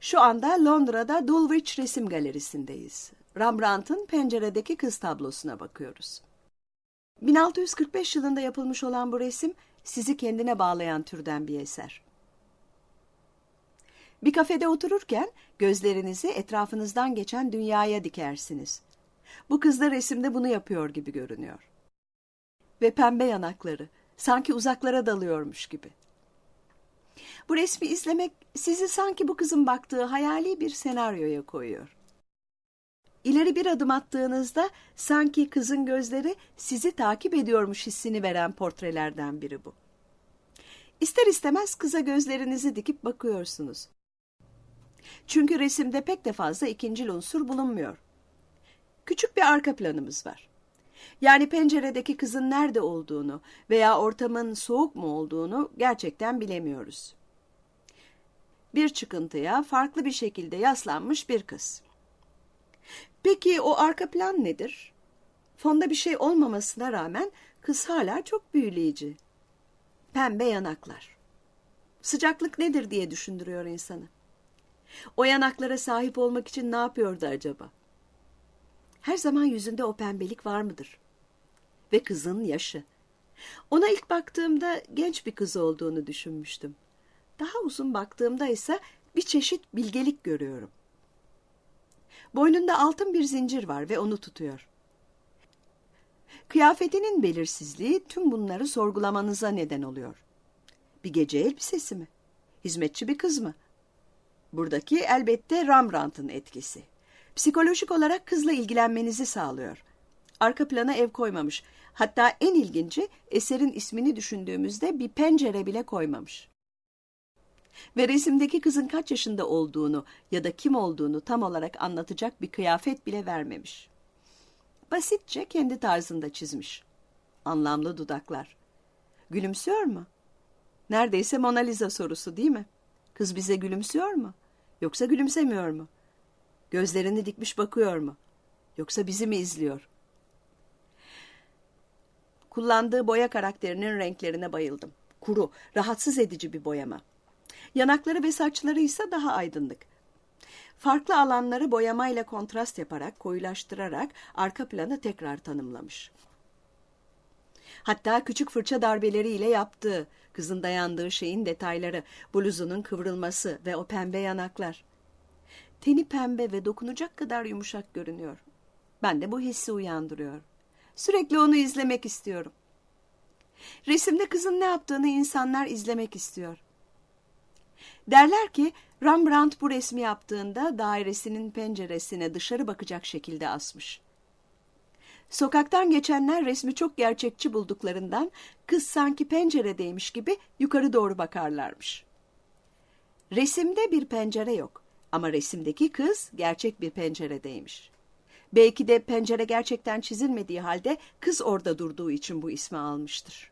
Şu anda Londra'da Dulwich Resim Galerisi'ndeyiz. Rembrandt'ın Penceredeki Kız tablosuna bakıyoruz. 1645 yılında yapılmış olan bu resim sizi kendine bağlayan türden bir eser. Bir kafede otururken gözlerinizi etrafınızdan geçen dünyaya dikersiniz. Bu kız da resimde bunu yapıyor gibi görünüyor. Ve pembe yanakları, sanki uzaklara dalıyormuş gibi. Bu resmi izlemek sizi sanki bu kızın baktığı hayali bir senaryoya koyuyor. İleri bir adım attığınızda sanki kızın gözleri sizi takip ediyormuş hissini veren portrelerden biri bu. İster istemez kıza gözlerinizi dikip bakıyorsunuz. Çünkü resimde pek de fazla ikincil unsur bulunmuyor. Küçük bir arka planımız var. Yani penceredeki kızın nerede olduğunu veya ortamın soğuk mu olduğunu gerçekten bilemiyoruz. Bir çıkıntıya farklı bir şekilde yaslanmış bir kız. Peki o arka plan nedir? Fonda bir şey olmamasına rağmen kız hala çok büyüleyici. Pembe yanaklar. Sıcaklık nedir diye düşündürüyor insanı. O yanaklara sahip olmak için ne yapıyordu acaba? Her zaman yüzünde o pembelik var mıdır? Ve kızın yaşı. Ona ilk baktığımda genç bir kız olduğunu düşünmüştüm. Daha uzun baktığımda ise bir çeşit bilgelik görüyorum. Boynunda altın bir zincir var ve onu tutuyor. Kıyafetinin belirsizliği tüm bunları sorgulamanıza neden oluyor. Bir gece elbisesi mi? Hizmetçi bir kız mı? Buradaki elbette Rembrandt'ın etkisi. Psikolojik olarak kızla ilgilenmenizi sağlıyor. Arka plana ev koymamış. Hatta en ilginci eserin ismini düşündüğümüzde bir pencere bile koymamış. Ve resimdeki kızın kaç yaşında olduğunu ya da kim olduğunu tam olarak anlatacak bir kıyafet bile vermemiş. Basitçe kendi tarzında çizmiş. Anlamlı dudaklar. Gülümsüyor mu? Neredeyse Mona Lisa sorusu değil mi? Kız bize gülümsüyor mu? Yoksa gülümsemiyor mu? Gözlerini dikmiş bakıyor mu? Yoksa bizi mi izliyor? Kullandığı boya karakterinin renklerine bayıldım. Kuru, rahatsız edici bir boyama. Yanakları ve saçları ise daha aydınlık. Farklı alanları boyamayla kontrast yaparak, koyulaştırarak arka planı tekrar tanımlamış. Hatta küçük fırça darbeleriyle yaptığı, kızın dayandığı şeyin detayları, bluzunun kıvrılması ve o pembe yanaklar. Teni pembe ve dokunacak kadar yumuşak görünüyor. Ben de bu hissi uyandırıyor. Sürekli onu izlemek istiyorum. Resimde kızın ne yaptığını insanlar izlemek istiyor. Derler ki Rembrandt bu resmi yaptığında dairesinin penceresine dışarı bakacak şekilde asmış. Sokaktan geçenler resmi çok gerçekçi bulduklarından kız sanki penceredeymiş gibi yukarı doğru bakarlarmış. Resimde bir pencere yok ama resimdeki kız gerçek bir penceredeymiş. Belki de pencere gerçekten çizilmediği halde kız orada durduğu için bu ismi almıştır.